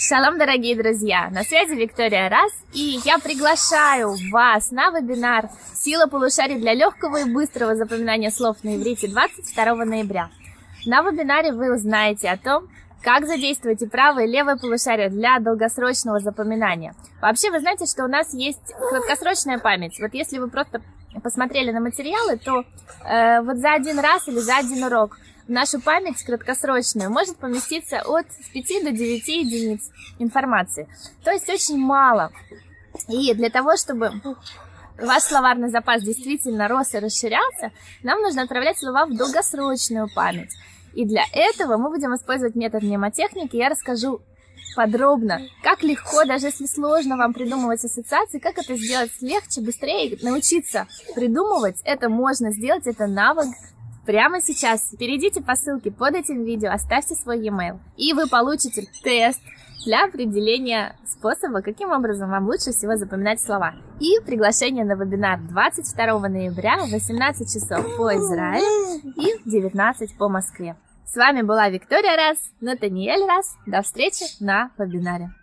Шалом, дорогие друзья! На связи Виктория Раз, и я приглашаю вас на вебинар «Сила полушарий для легкого и быстрого запоминания слов на иврите» 22 ноября. На вебинаре вы узнаете о том, как задействовать и правое и левое полушарие для долгосрочного запоминания. Вообще, вы знаете, что у нас есть краткосрочная память. Вот если вы просто посмотрели на материалы, то э, вот за один раз или за один урок в нашу память краткосрочную может поместиться от 5 до 9 единиц информации. То есть очень мало. И для того, чтобы ваш словарный запас действительно рос и расширялся, нам нужно отправлять слова в долгосрочную память. И для этого мы будем использовать метод мнемотехники. Я расскажу подробно, как легко, даже если сложно вам придумывать ассоциации, как это сделать легче, быстрее, научиться придумывать. Это можно сделать, это навык прямо сейчас. Перейдите по ссылке под этим видео, оставьте свой e-mail, и вы получите тест для определения способа, каким образом вам лучше всего запоминать слова. И приглашение на вебинар 22 ноября в 18 часов по Израилю и в 19 по Москве. С вами была Виктория Раз, Натаниэль Раз. До встречи на вебинаре.